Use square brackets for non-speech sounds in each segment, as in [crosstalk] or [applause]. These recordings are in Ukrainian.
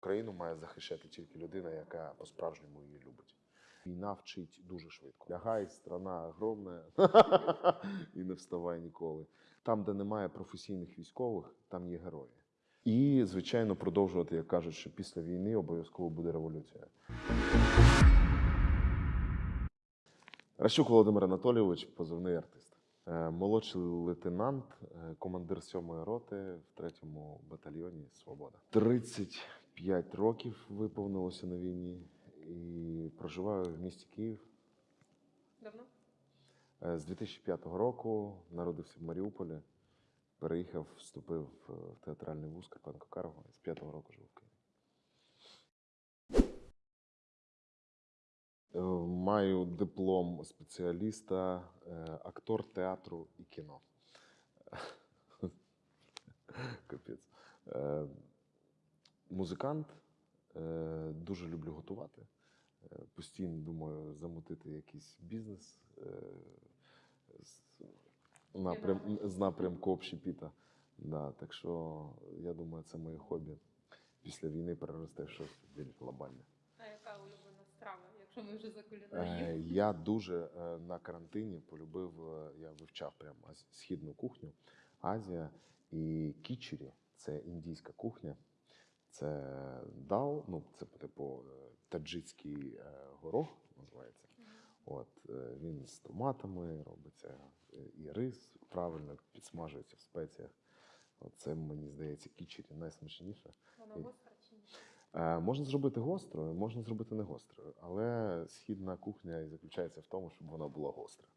Країну має захищати тільки людина, яка по-справжньому її любить. Війна вчить дуже швидко. Лягай, страна огромна, [laughs] і не вставай ніколи. Там, де немає професійних військових, там є герої. І, звичайно, продовжувати, як кажуть, що після війни обов'язково буде революція. Ращук Володимир Анатолійович, позивний артист. Е, Молодший лейтенант, е, командир 7-ї роти в 3-му батальйоні Свобода. 35 років виповнилося на війні і проживаю в місті Київ. Давно? Е, З 2005 року народився в Маріуполі, переїхав, вступив е, в театральний вуз Карпенко Карго і з 5-го року живу в Києві. Е, Маю диплом спеціаліста, актор театру і кіно. [laughs] Капець. Музикант, е, дуже люблю готувати. Е, Постійно думаю замутити якийсь бізнес е, з, напрям, з напрямку общепіта. Да, так що я думаю, це моє хобі після війни переросте щось більш глобальне. А яка улюблена страва, якщо ми вже за кулінарію? Я дуже на карантині полюбив, я вивчав прям аз- східну кухню, Азія і кічері це індійська кухня. Це дал, ну це типу таджикський е, горох називається. От е, він з томатами робиться, е, і рис правильно підсмажується в спеціях. Це мені здається кічері найсмачніше. Вона і- чи ні? Можна зробити гострою, можна зробити не гострою, але східна кухня і заключається в тому, щоб вона була гостра.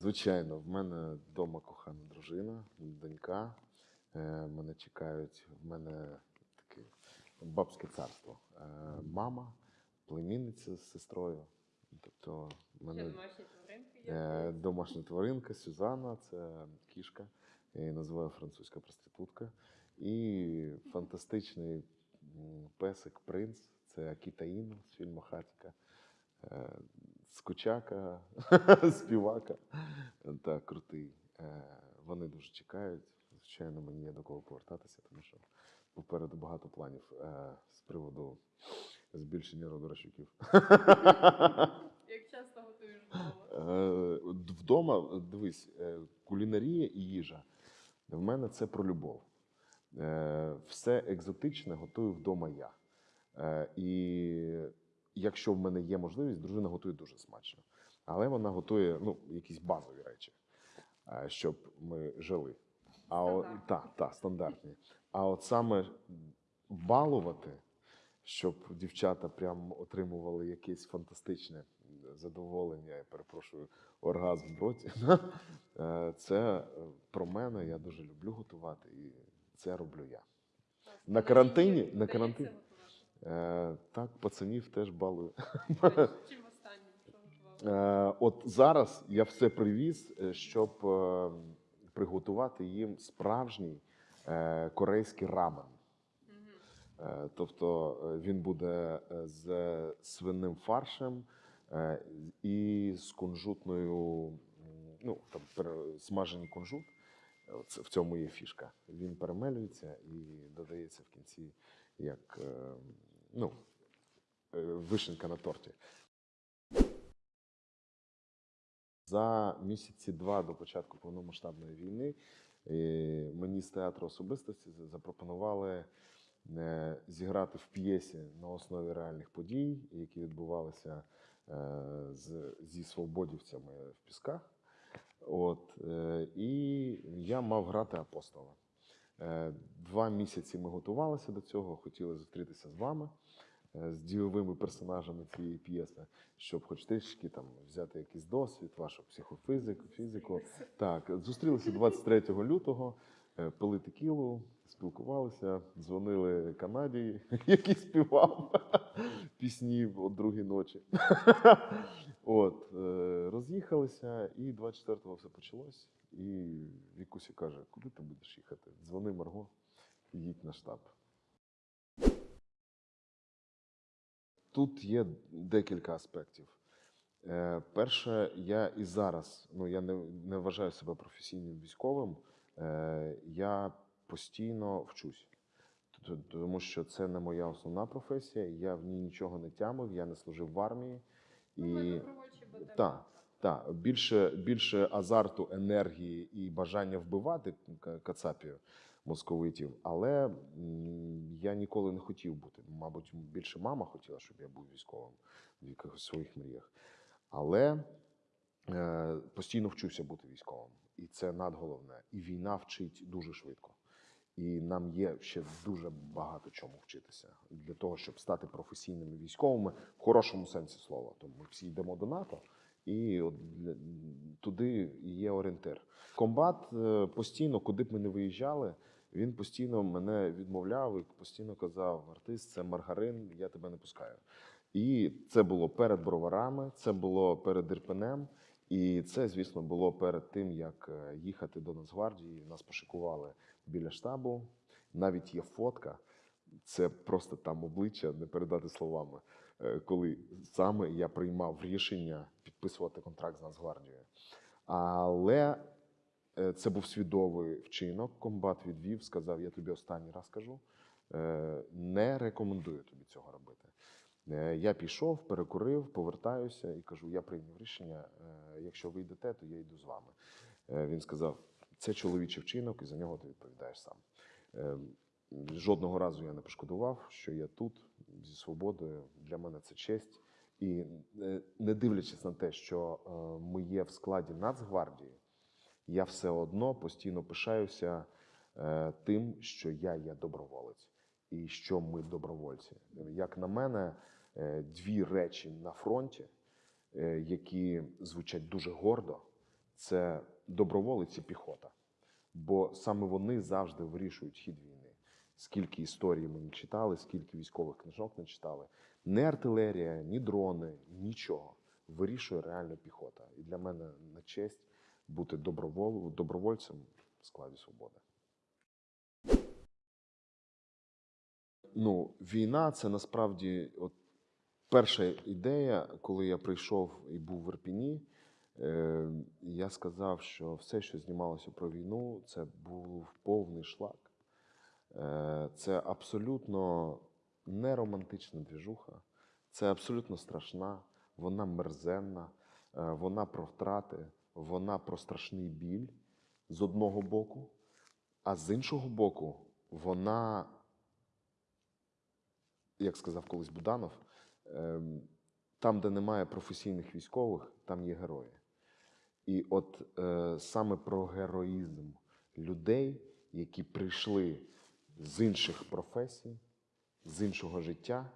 Звичайно, в мене вдома кохана дружина, донька. Е, Мене чекають, в мене таке бабське царство. Е, Мама, племінниця з сестрою. Тобто, мене домашні тваринки? Е, Домашня тваринка Сюзанна, це кішка, я її називаю французька проститутка. І фантастичний песик принц це Акіта Іно з фільму Хатіка. Скучака, [laughs] співака. Так, крутий. Е, Вони дуже чекають. Звичайно, мені є до кого повертатися, тому що попереду багато планів е, з приводу збільшення роду Ращуків. [laughs] Як часто готуєш вдома? Е, Вдома, дивись, кулінарія і їжа. В мене це про любов. Все екзотичне готую вдома я. І якщо в мене є можливість, дружина готує дуже смачно. Але вона готує ну, якісь базові речі, е, щоб ми жили. А о, та, та, стандартні. А от саме балувати, щоб дівчата прям отримували якесь фантастичне задоволення, я перепрошую, оргазм в роті. [laughs] Е, Це про мене. Я дуже люблю готувати, і це роблю я. На карантині- на карантині? Е, Так, пацанів теж балую. [laughs] Чим останнім? Е, От зараз я все привіз, е, щоб е, приготувати їм справжній е, корейський рамен. Е, Тобто він буде з свинним фаршем е, і з кунжутною, ну там смажений кунжут. В цьому є фішка. Він перемелюється і додається в кінці як е, ну, е, вишенка на торті. За місяці два до початку повномасштабної війни е, мені з театру особистості запропонували е, зіграти в п'єсі на основі реальних подій, які відбувалися зі свободівцями в Пісках. От, і я мав грати апостола. Два місяці ми готувалися до цього, хотіли зустрітися з вами, з дієвими персонажами цієї п'єси, щоб хоч трішки там взяти якийсь досвід, вашу психофізику, фізику. Так, зустрілися 23 лютого, е, пили текілу, спілкувалися, дзвонили Канаді, [laughs] який співав [laughs] пісні о другій ночі. [laughs] От, е, роз'їхалися, і 24-го все почалось. І Вікусі каже: куди ти будеш їхати? Дзвони Марго, їдь на штаб. Тут є декілька аспектів. Е, перше, я і зараз, ну я не, не вважаю себе професійним військовим, Е, Я постійно вчусь, тому що це не моя основна професія. Я в ній нічого не тямив, я не служив в армії. Ну, І. Так. так, більше, більше азарту, енергії і бажання вбивати к- кацапів московитів, але я ніколи не хотів бути. Мабуть, більше мама хотіла, щоб я був військовим в якихось своїх мріях. Але е, постійно вчуся бути військовим. І це найголовне. І війна вчить дуже швидко. І нам є ще дуже багато чому вчитися для того, щоб стати професійними військовими в хорошому сенсі слова. Тому ми всі йдемо до НАТО, і от для- туди є орієнтир. Комбат е, постійно, куди б ми не виїжджали, він постійно мене відмовляв і постійно казав: артист, це маргарин, я тебе не пускаю. І це було перед броварами, це було перед Ірпенем. І це, звісно, було перед тим, як е, їхати до Нацгвардії. Нас пошикували біля штабу. Навіть є фотка. Це просто там обличчя, не передати словами. Е, Коли саме я приймав рішення підписувати контракт з Нацгвардією. Але е, це був свідомий вчинок. Комбат відвів, сказав: Я тобі останній раз кажу. е, Не рекомендую тобі цього робити. Я пішов, перекурив, повертаюся і кажу: я прийняв рішення. Якщо ви йдете, то я йду з вами. Він сказав: це чоловічий вчинок, і за нього ти відповідаєш сам. Жодного разу я не пошкодував, що я тут зі свободою. Для мене це честь. І е, не дивлячись на те, що е, ми є в складі Нацгвардії, я все одно постійно пишаюся е, тим, що я є доброволець і що ми добровольці. Як на мене, дві речі на фронті, які звучать дуже гордо, це доброволець і піхота. Бо саме вони завжди вирішують хід війни. Скільки історій ми не читали, скільки військових книжок не читали. Не артилерія, ні дрони, нічого. Вирішує реально піхота. І для мене на честь бути добровол... добровольцем в складі свободи. Ну, війна це насправді от перша ідея, коли я прийшов і був в Ірпіні. Е, я сказав, що все, що знімалося про війну, це був повний шлак. Е, це абсолютно не романтична двіжуха, це абсолютно страшна, вона мерзенна, е, вона про втрати, вона про страшний біль з одного боку, а з іншого боку, вона, як сказав колись Буданов, ем, там, де немає професійних військових, там є герої. І от е, саме про героїзм людей, які прийшли з інших професій, з іншого життя,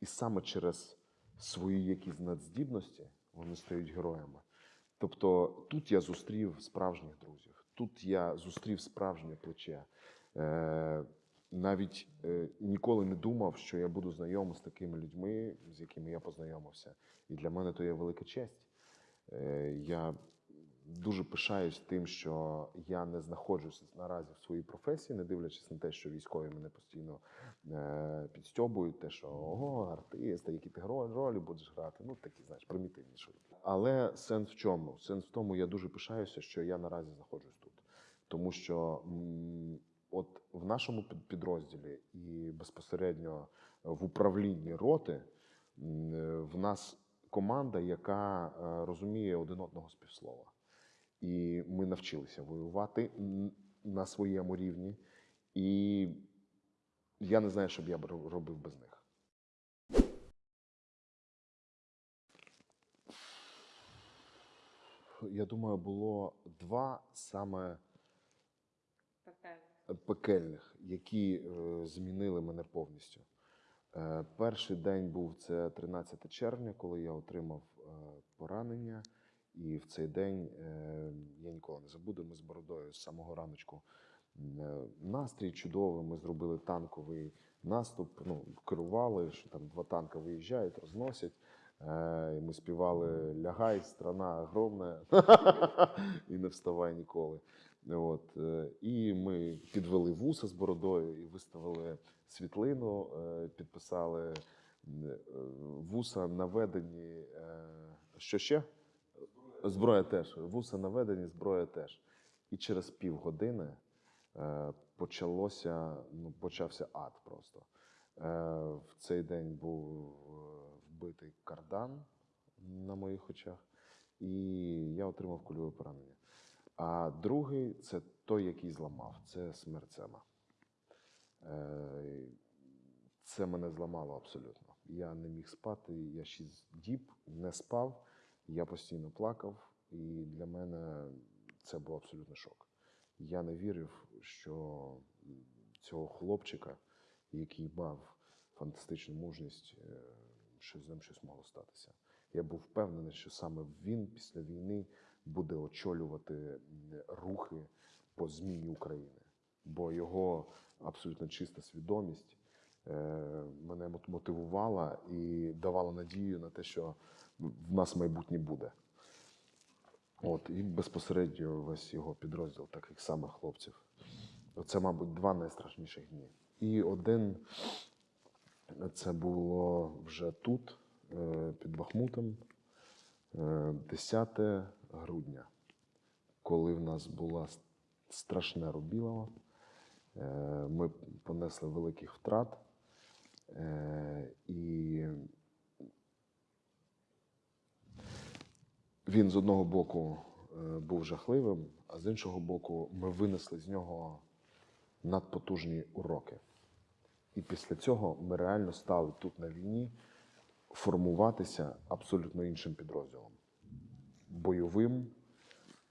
і саме через свої якісь надздібності вони стають героями. Тобто тут я зустрів справжніх друзів, тут я зустрів справжнє плече. Е, навіть е, ніколи не думав, що я буду знайомий з такими людьми, з якими я познайомився. І для мене то є велика честь. Е, я дуже пишаюсь тим, що я не знаходжуся наразі в своїй професії, не дивлячись на те, що військові мене постійно е, підстьобують, те, що ого, артист, а які ти ролі будеш грати. Ну такі, знаєш, примітивні шутки. Але сенс в чому? Сенс в тому, я дуже пишаюся, що я наразі знаходжусь тут. Тому що от в нашому під- підрозділі і безпосередньо в управлінні роти в нас команда, яка е, розуміє один одного з півслова. І ми навчилися воювати на своєму рівні. І я не знаю, що б я б робив без них. Я думаю, було два саме пекельних, які е, змінили мене повністю. Е, перший день був це 13 червня, коли я отримав е, поранення. І в цей день е, я ніколи не забуду. Ми з бородою з самого раночку е, настрій чудовий. Ми зробили танковий наступ. Ну, керували, що там два танка виїжджають, розносять. Е, і ми співали Лягай, страна огромна, [laughs] і не вставай ніколи. От, і ми підвели вуса з бородою і виставили світлину, підписали вуса наведені. Що ще? Зброя теж. Вуса наведені, зброя теж. І через півгодини е, почалося, ну, почався ад просто. Е, в цей день був е, вбитий кардан на моїх очах, і я отримав кульове поранення. А другий це той, який зламав, це смерть Сема. Е, Це мене зламало абсолютно. Я не міг спати, я шість діб не спав, я постійно плакав, і для мене це був абсолютний шок. Я не вірив, що цього хлопчика, який мав фантастичну мужність, е, що з ним щось могло статися. Я був впевнений, що саме він після війни буде очолювати рухи по зміні України, бо його абсолютно чиста свідомість мене мот- мотивувала і давала надію на те, що в нас майбутнє буде. От, і безпосередньо весь його підрозділ таких самих хлопців. Це, мабуть, два найстрашніших дні. І один це було вже тут, е, під Бахмутом, е, 10 грудня, коли в нас була с- страшне рубілово. Е, Ми понесли великих втрат. Е, І він з одного боку е, був жахливим, а з іншого боку, ми винесли з нього надпотужні уроки. І після цього ми реально стали тут на війні формуватися абсолютно іншим підрозділом. Бойовим,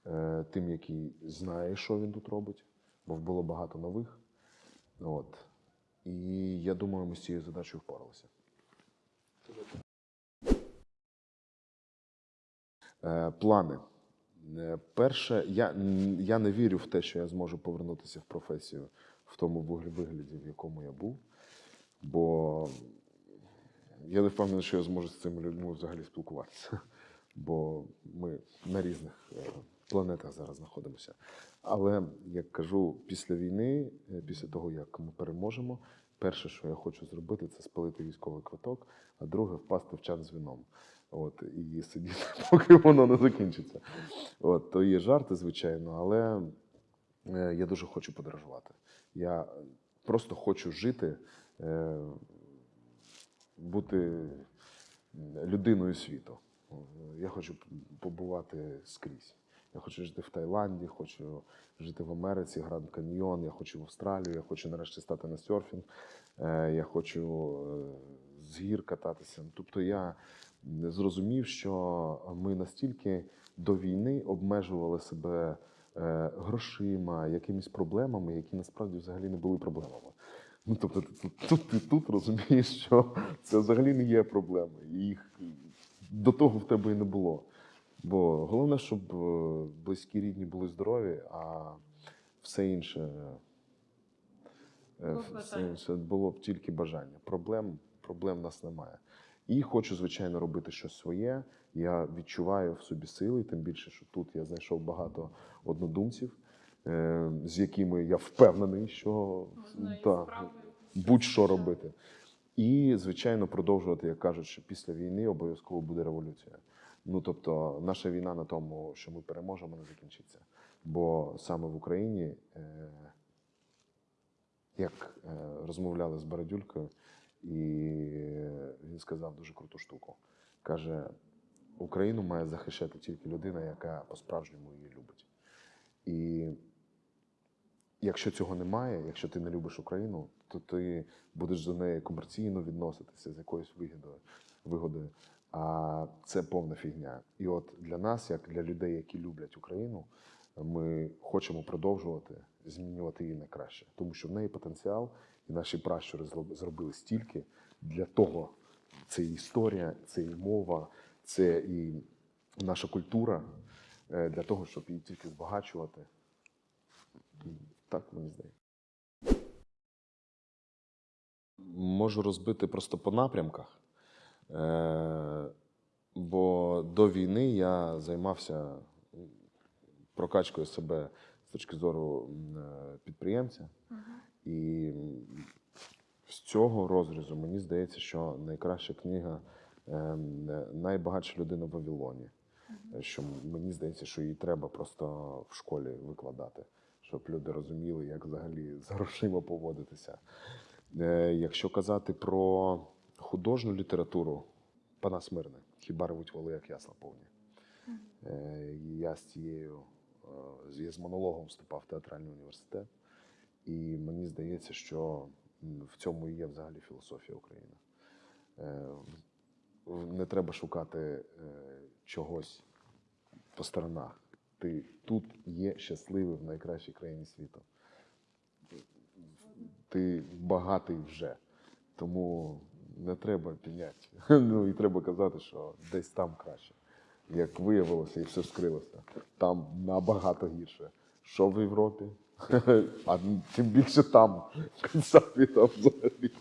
е, тим, який знає, що він тут робить, бо було багато нових. От. І я думаю, ми з цією задачею впоралися. Е, Плани. Е, Перше, я, я не вірю в те, що я зможу повернутися в професію в тому вигляді, в якому я був. Бо я не впевнений, що я зможу з цими людьми взагалі спілкуватися. Бо ми на різних е, планетах зараз знаходимося. Але як кажу, після війни, після того, як ми переможемо, перше, що я хочу зробити, це спалити військовий квиток, а друге впасти в чан з вином. От, і сидіти, [laughs] поки воно не закінчиться. От, то є жарти, звичайно, але е, я дуже хочу подорожувати. Я просто хочу жити, е, бути людиною світу. Я хочу побувати скрізь. Я хочу жити в Таїланді, хочу жити в Америці, Гранд Каньйон, я хочу в Австралію, я хочу нарешті стати на серфінг, е, я хочу е, з гір кататися. Тобто я зрозумів, що ми настільки до війни обмежували себе е, грошима, якимись проблемами, які насправді взагалі не були проблемами. Ну, тобто, ти тут, ти тут розумієш, що це взагалі не є проблеми. Їх до того в тебе і не було. Бо головне, щоб е, близькі рідні були здорові, а все інше, е, Було все інше було б тільки бажання. Проблем, проблем в нас немає. І хочу, звичайно, робити щось своє. Я відчуваю в собі сили, тим більше, що тут я знайшов багато однодумців, е, з якими я впевнений, що та, будь-що робити. І, звичайно, продовжувати, як кажуть, що після війни обов'язково буде революція. Ну тобто, наша війна на тому, що ми переможемо, не закінчиться. Бо саме в Україні, е, як е, розмовляли з Бородюлькою, і він сказав дуже круту штуку. Каже: Україну має захищати тільки людина, яка по-справжньому її любить. І якщо цього немає, якщо ти не любиш Україну, то ти будеш до неї комерційно відноситися з якоюсь вигідою, вигодою. А це повна фігня. І от для нас, як для людей, які люблять Україну, ми хочемо продовжувати змінювати її на краще, тому що в неї потенціал, і наші пращури зробили стільки для того. Це і історія, це і мова, це і наша культура е, для того, щоб її тільки збагачувати. Так мені здається. Можу розбити просто по напрямках. Е, бо до війни я займався прокачкою себе з точки зору е, підприємця. І з цього розрізу мені здається, що найкраща книга е, Найбагатша людина в Вавилоні. що мені здається, що її треба просто в школі викладати, щоб люди розуміли, як взагалі з грошима поводитися. Якщо казати про художню літературу, Панас Мирний, хіба ревуть воли, як ясла повні. Е, Я з цією е, я з монологом вступав в театральний університет, і мені здається, що в цьому і є взагалі філософія України. Е, Не треба шукати чогось по сторонах. Ти тут є щасливий в найкращій країні світу. Ти багатий вже. Тому не треба піняти. [laughs] Ну і треба казати, що десь там краще. Як виявилося, і все скрилося. Там набагато гірше. Що в Європі? [laughs] А тим більше там, [laughs] в Кацапі взагалі.